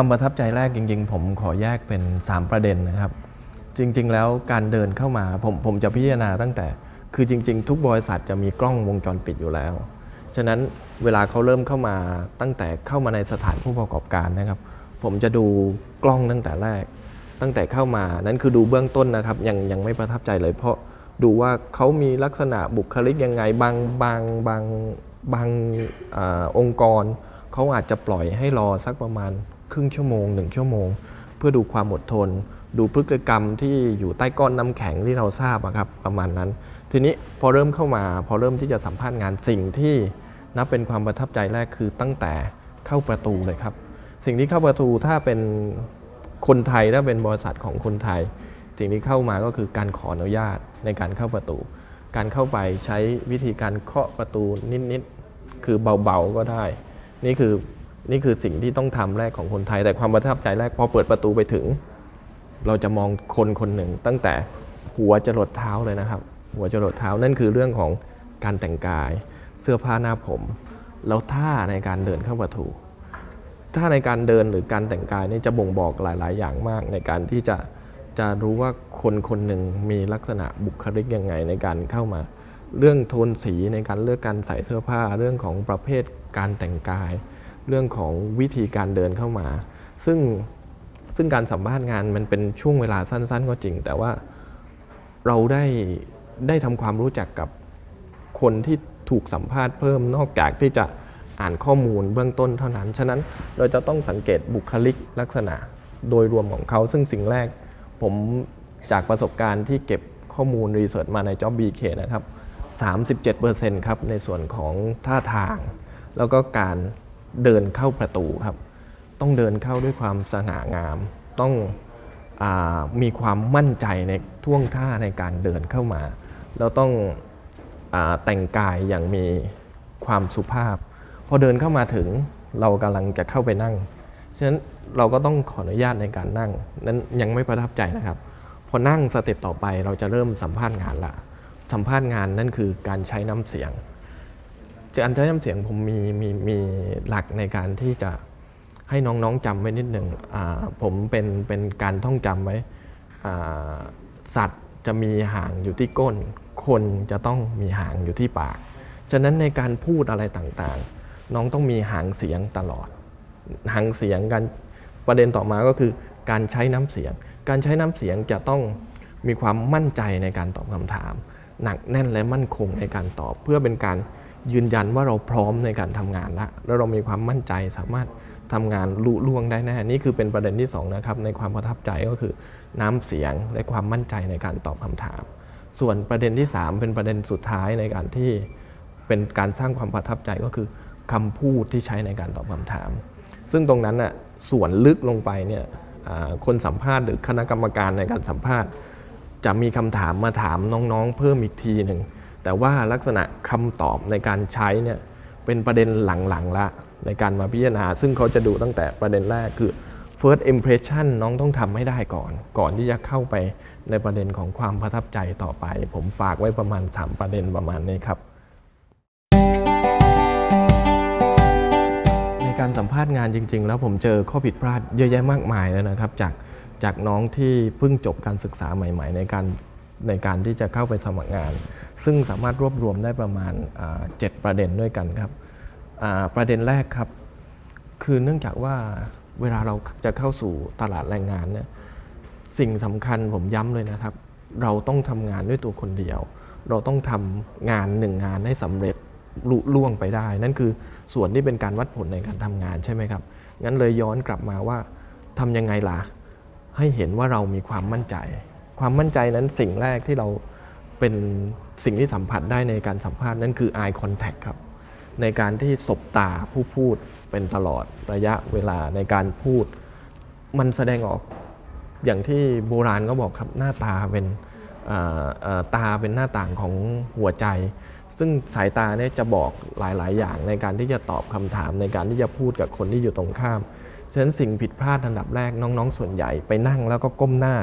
ความประทับใจแรกจริง ๆ ผมขอแยกเป็น 3 ประเด็นนะครับ จริง ๆ แล้วการเดินเข้ามาผมผมจะพิจารณาตั้งแต่ คือจริง ๆ ทุกบริษัทจะมีกล้องวงจรปิดอยู่แล้ว ฉะนั้นเวลาเขาเริ่มเข้ามาตั้งแต่เข้ามาในสถานผู้ประกอบการนะครับ ผมจะดูกล้องตั้งแต่แรก ตั้งแต่เข้ามานั่นคือดูเบื้องต้นนะครับ ยังยังไม่ประทับใจเลย เพราะดูว่าเขามีลักษณะบุคลิกยังไงบางบางบางบางอาองค์กรเขาอาจจะปล่อยให้รอสักประมาณ รึ่งชั่วโมงหนึ่งชั่วโมง เพื่อดูความอดทน ดูพฤติกรรมที่อยู่ใต้ก้อนน้ำแข็งที่เราทราบครับประมาณนั้น ทีนี้พอเริ่มเข้ามา พอเริ่มที่จะสัมภาษณ์งานสิ่งที่นับเป็นความประทับใจแรกคือตั้งแต่เข้าประตูเลยครับ สิ่งที่เข้าประตูถ้าเป็นคนไทยถ้าเป็นบริษัทของคนไทย สิ่งที่เข้ามาก็คือการขออนุญาตในการเข้าประตู การเข้าไปใช้วิธีการเคาะประตูนิดๆคือเบาๆก็ได้ นี่คือ นี่คือสิ่งที่ต้องทำแรกของคนไทย แต่ความประทับใจแรกพอเปิดประตูไปถึง เราจะมองคนคนหนึ่งตั้งแต่หัวจรดเท้าเลยนะครับ หัวจรดเท้านั่นคือเรื่องของการแต่งกาย เสื้อผ้าหน้าผม แล้วท่าในการเดินเข้าประตูถ้าในการเดินหรือการแต่งกายนี่จะบ่งบอกหลาย ๆ อย่างมากในการที่จะจะรู้ว่าคนคนหนึ่งมีลักษณะบุคลิกยังไงในการเข้ามา เรื่องโทนสีในการเลือกการใส่เสื้อผ้า เรื่องของประเภทการแต่งกาย เรื่องของวิธีการเดินเข้ามา ซึ่งซึ่งการสัมภาษณ์งานมันเป็นช่วงเวลาสั้น ๆ ก็จริง แต่ว่าเราได้ได้ทำความรู้จักกับคนที่ถูกสัมภาษณ์เพิ่มนอกจากที่จะอ่านข้อมูลเบื้องต้นเท่านั้น ฉะนั้นเราจะต้องสังเกตบุคลิกลักษณะโดยรวมของเขา ซึ่งสิ่งแรกผมจากประสบการณ์ที่เก็บข้อมูลรีเสิร์ชมาใน Job BK นะครับ 37%ครับในส่วนของท่าทาง แล้วก็การ เดินเข้าประตูครับ ต้องเดินเข้าด้วยความสง่างาม ต้องอมีความมั่นใจในท่วงท่าในการเดินเข้ามา แล้วต้องอแต่งกายอย่างมีความสุภาพ พอเดินเข้ามาถึงเรากำลังจะเข้าไปนั่ง ฉะนั้นเราก็ต้องขออนุญาตในการนั่ง นั้นยังไม่ประทับใจนะครับ พอนั่งสเต็ปต่อไปเราจะเริ่มสัมภาษณ์งานละ สัมภาษณ์งานนั่นคือการใช้น้ำเสียง การใช้น้ำเสียงผมมีมีมีหลักในการที่จะให้น้องๆจำไว้นิดหนึ่งผมเป็นเป็นการท่องจำไว้สัตว์จะมีหางอยู่ที่ก้น คนจะต้องมีหางอยู่ที่ปาก ฉะนั้นในการพูดอะไรต่างๆ น้องต้องมีหางเสียงตลอด หางเสียงกันประเด็นต่อมาก็คือการใช้น้ำเสียง การใช้น้ำเสียงจะต้องมีความมั่นใจในการตอบคำถาม หนักแน่นและมั่นคงในการตอบเพื่อเป็นการ ยืนยันว่าเราพร้อมในการทำงานละแล้วเรามีความมั่นใจสามารถทำงานลุล่วงได้แน่นี่คือเป็นประเด็นที่สองนะครับในความประทับใจก็คือน้ำเสียงและความมั่นใจในการตอบคำถาม ส่วนประเด็นที่ 3 เป็นประเด็นสุดท้ายในการที่เป็นการสร้างความประทับใจก็คือคำพูดที่ใช้ในการตอบคำถาม ซึ่งตรงนั้นน่ะส่วนลึกลงไปเนี่ยคนสัมภาษณ์หรือคณะกรรมการในการสัมภาษณ์ จะมีคำถามมาถามน้องๆ เพิ่มอีกทีหนึ่ง แต่ว่าลักษณะคำตอบในการใช้เนี่ยเป็นประเด็นหลังๆละในการมาพิจารณา ซึ่งเขาจะดูตั้งแต่ประเด็นแรกคือ first impression น้องต้องทำให้ได้ก่อน ก่อนที่จะเข้าไปในประเด็นของความประทับใจต่อไป ผมฝากไว้ประมาณ 3 ประเด็นประมาณนี้ครับ ในการสัมภาษณ์งานจริง ๆ แล้วผมเจอข้อผิดพลาดเยอะแยะมากมายแล้วนะครับ จากจากน้องที่เพิ่งจบการศึกษาใหม่ ๆ ในการในการที่จะเข้าไปสมัครงาน ซึ่งสามารถรวบรวมได้ประมาณอ่าเจ็ดประเด็นด้วยกันครับประเด็นแรกครับคือเนื่องจากว่าเวลาเราจะเข้าสู่ตลาดแรงงานเนี่ยสิ่งสำคัญผมย้ำเลยนะครับ เราต้องทำงานด้วยตัวคนเดียว เราต้องทำงานหนึ่งงานให้สำเร็จลุล่วงไปได้ นั่นคือส่วนที่เป็นการวัดผลในการทำงานใช่ไหมครับ งั้นเลยย้อนกลับมาว่าทำยังไงล่ะ ให้เห็นว่าเรามีความมั่นใจ ความมั่นใจนั้นสิ่งแรกที่เราเป็น สิ่งที่สัมผัสได้ในการสัมภาษณ์นั่นคือ eye contact ครับ ในการที่สบตาผู้พูดเป็นตลอดระยะเวลาในการพูด มันแสดงออกอย่างที่โบราณก็บอกครับหน้าตาเป็นตาเป็นหน้าต่างของหัวใจ ซึ่งสายตาเนี่ยจะบอกหลาย ๆ อย่างในการที่จะตอบคำถามในการที่จะพูดกับคนที่อยู่ตรงข้ามฉะนั้นสิ่งผิดพลาดอันดับแรกน้อง ๆ ส่วนใหญ่ไปนั่งแล้วก็ก้มหน้า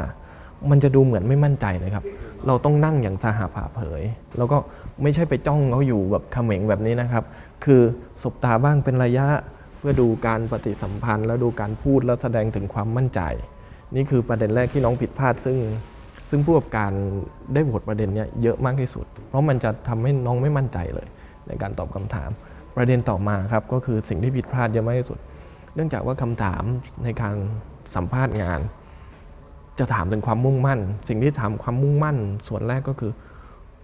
มันจะดูเหมือนไม่มั่นใจเลยครับ เราต้องนั่งอย่างสหาผ่าเผย แล้วก็ไม่ใช่ไปจ้องเขาอยู่แบบเขม็งแบบนี้นะครับ คือสบตาบ้างเป็นระยะเพื่อดูการปฏิสัมพันธ์ แล้วดูการพูดแล้วแสดงถึงความมั่นใจ นี่คือประเด็นแรกที่น้องผิดพลาดซึ่ง ซึ่งผู้ประกอบการได้โหวตประเด็นเนี้ยเยอะมากที่สุด เพราะมันจะทำให้น้องไม่มั่นใจเลย ในการตอบคำถาม ประเด็นต่อมาครับก็คือสิ่งที่ผิดพลาดเยอะมากที่สุด เนื่องจากว่าคำถามในการสัมภาษณ์งาน จะถามถึงความมุ่งมั่น สิ่งที่ถามความมุ่งมั่น ส่วนแรกก็คือ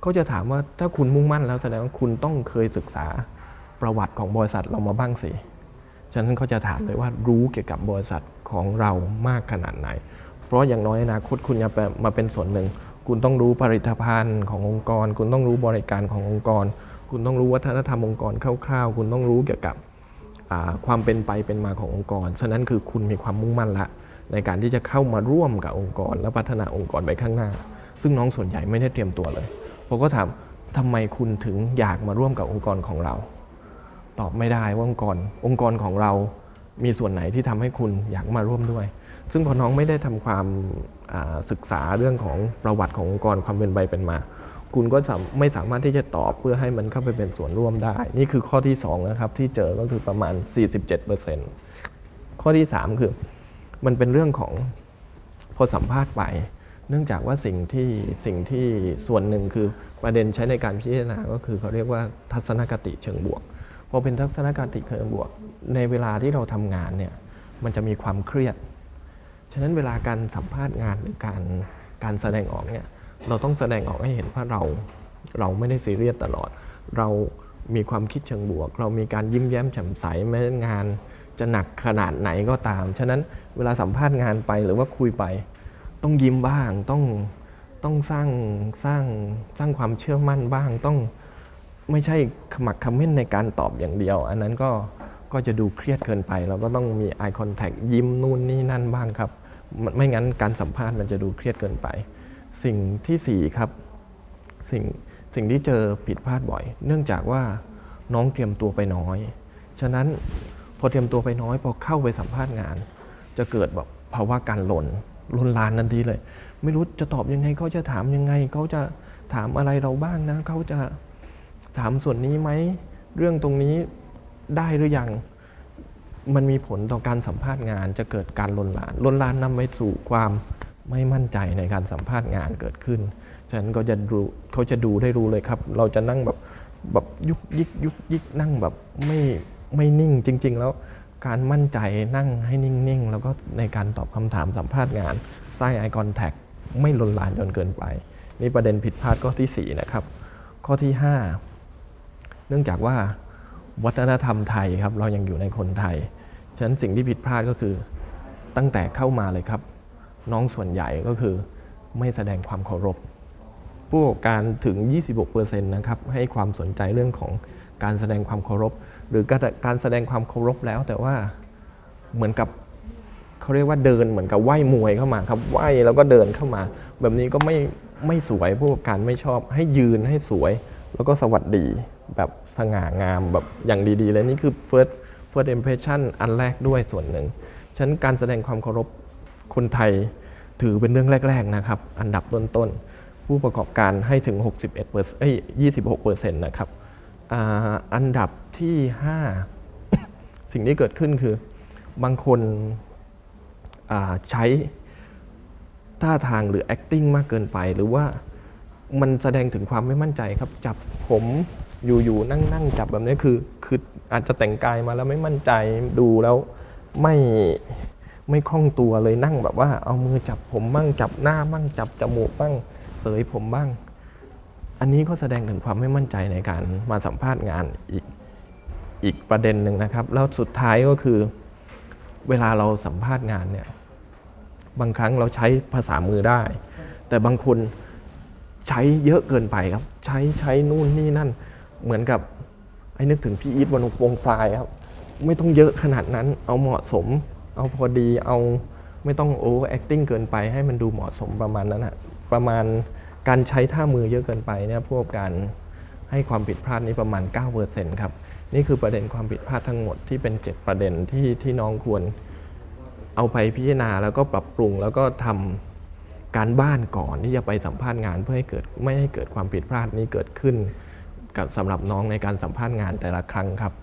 เขาจะถามว่าถ้าคุณมุ่งมั่นแล้วแสดงว่าคุณต้องเคยศึกษาประวัติของบริษัทเรามาบ้างสิฉะนั้นเขาจะถามเลยว่ารู้เกี่ยวกับบริษัทของเรามากขนาดไหน เพราะอย่างน้อยอนาคตคุณจะมาเป็นส่วนหนึ่ง คุณต้องรู้ผลิตภัณฑ์ขององค์กร คุณต้องรู้บริการขององค์กร คุณต้องรู้วัฒนธรรมองค์กรคร่าวๆ คุณต้องรู้เกี่ยวกับความเป็นไปเป็นมาขององค์กร ฉะนั้นคือคุณมีความมุ่งมั่นละ ในการที่จะเข้ามาร่วมกับองค์กร และพัฒนาองค์กรไปข้างหน้า ซึ่งน้องส่วนใหญ่ไม่ได้เตรียมตัวเลยผมก็ถามทำไมคุณถึงอยากมาร่วมกับองค์กรของเรา ตอบไม่ได้ว่าองค์กรองค์กรของเรา มีส่วนไหนที่ทำให้คุณอยากมาร่วมด้วย ซึ่งพอน้องไม่ได้ทำความศึกษาเรื่องของประวัติขององค์กรความเป็นไปเป็นมา คุณก็ไม่สามารถที่จะตอบเพื่อให้มันเข้าไปเป็นส่วนร่วมได้ นี่คือข้อที่2นะครับที่เจอก็คือประมาณ 47%ข้อที่ 3 คือ มันเป็นเรื่องของพอสัมภาษณ์ไป เนื่องจากว่าสิ่งที่สิ่งที่ส่วนหนึ่งคือประเด็นใช้ในการพิจารณาก็คือเขาเรียกว่าทัศนคติเชิงบวกพอเป็นทัศนคติเชิงบวก ในเวลาที่เราทำงานเนี่ยมันจะมีความเครียด ฉะนั้นเวลาการสัมภาษณ์งานหรือการการแสดงออกเนี่ยเราต้องแสดงออกให้เห็นว่าเราเราไม่ได้ซีเรียสตลอด เรามีความคิดเชิงบวก เรามีการยิ้มแย้มแจ่มใสแม้งาน จะหนักขนาดไหนก็ตาม ฉะนั้นเวลาสัมภาษณ์งานไปหรือว่าคุยไป ต้องยิ้มบ้าง ต้องต้องสร้างสร้างสร้างความเชื่อมั่นบ้าง ต้องไม่ใช่ขมักขม้นในการตอบอย่างเดียว อันนั้นก็ก็จะดูเครียดเกินไป เราก็ต้องมี eye contact ยิ้มนู่นนี่นั่นบ้างครับ ไม่งั้นการสัมภาษณ์มันจะดูเครียดเกินไป สิ่งที่4ครับสิ่งสิ่งที่เจอผิดพลาดบ่อย เนื่องจากว่าน้องเตรียมตัวไปน้อย ฉะนั้น พอเตรียมตัวไปน้อยพอเข้าไปสัมภาษณ์งาน จะเกิดแบบภาวะการหล่นลนลานทันทีเลย ไม่รู้จะตอบยังไงเขาจะถามยังไงเขาจะถามอะไรเราบ้างนะเขาจะถามส่วนนี้ไหมเรื่องตรงนี้ได้หรือยังมันมีผลต่อการสัมภาษณ์งาน จะเกิดการลนลานลนลานนำไปสู่ความไม่มั่นใจในการสัมภาษณ์งานเกิดขึ้นฉะนั้นก็จะดูเขาจะดูได้รู้เลยครับ เราจะนั่งแบบแบบยุกยิกยุกยิกนั่งแบบไม่ ไม่นิ่งจริง ๆ แล้วการมั่นใจนั่งให้นิ่ง ๆ แล้วก็ในการตอบคำถามสัมภาษณ์งาน สร้างไอคอนแทคไม่ลนลานจนเกินไป นี่ประเด็นผิดพลาดข้อที่ 4 นะครับ ข้อที่ 5 เนื่องจากว่าวัฒนธรรมไทยครับ เรายังอยู่ในคนไทย ฉะนั้นสิ่งที่ผิดพลาดก็คือตั้งแต่เข้ามาเลยครับ น้องส่วนใหญ่ก็คือไม่แสดงความเคารพ ผู้ประกอบการถึง 26%นะครับให้ความสนใจเรื่องของการแสดงความเคารพ หรือการแสดงความเคารพแล้ว แต่ว่าเหมือนกับเขาเรียกว่าเดินเหมือนกับไหว้มวยเข้ามาครับไหว้แล้วก็เดินเข้ามา แบบนี้ก็ไม่ไม่สวยผู้ประกอบการไม่ชอบ ให้ยืนให้สวย แล้วก็สวัสดีแบบสง่างามแบบอย่างดีๆเลยนี่คือ first first impression อันแรกด้วยส่วนหนึ่งฉะนั้นการแสดงความเคารพคนไทยถือเป็นเรื่องแรก ๆนะครับ อันดับต้นๆผู้ประกอบการให้ถึง 61เปอร์เอ้ย26เปอร์เซ็นต์นะครับอันดับ ที่ 5 สิ่งที่เกิดขึ้นคือบางคนใช้ท่าทางหรือ acting มากเกินไป หรือว่ามันแสดงถึงความไม่มั่นใจครับ จับผมอยู่ๆนั่งๆจับแบบนี้คือคืออาจจะแต่งกายมาแล้วไม่มั่นใจดูแล้วไม่ไม่คล่องตัวเลยนั่งแบบว่า เอามือจับผมบ้างจับหน้าบ้างจับจมูกบ้างเสยผมบ้าง อันนี้ก็แสดงถึงความไม่มั่นใจในการมาสัมภาษณ์งานอีก อีกประเด็นหนึ่งนะครับ แล้วสุดท้ายก็คือ เวลาเราสัมภาษณ์งานเนี่ย บางครั้งเราใช้ภาษามือได้ แต่บางคนใช้เยอะเกินไปครับ ใช้ใช้นู่นนี่นั่น เหมือนกับไอ้นึกถึงพี่อีทวันวงฟลายครับ ไม่ต้องเยอะขนาดนั้น เอาเหมาะสม เอาพอดี เอาไม่ต้อง overacting เกินไป ให้มันดูเหมาะสมประมาณนั้นอะประมาณการใช้ท่ามือเยอะเกินไปเนี่ยพวกการให้ความผิดพลาดนี้ประมาณ 9%ครับ นี่คือประเด็นความผิดพลาดทั้งหมดที่เป็น 7 ประเด็นที่ที่น้องควรเอาไปพิจารณาแล้วก็ปรับปรุงแล้วก็ทำการบ้านก่อนที่จะไปสัมภาษณ์งานเพื่อให้เกิดไม่ให้เกิดความผิดพลาดนี้เกิดขึ้น กับสำหรับน้องในการสัมภาษณ์งานแต่ละครั้งครับ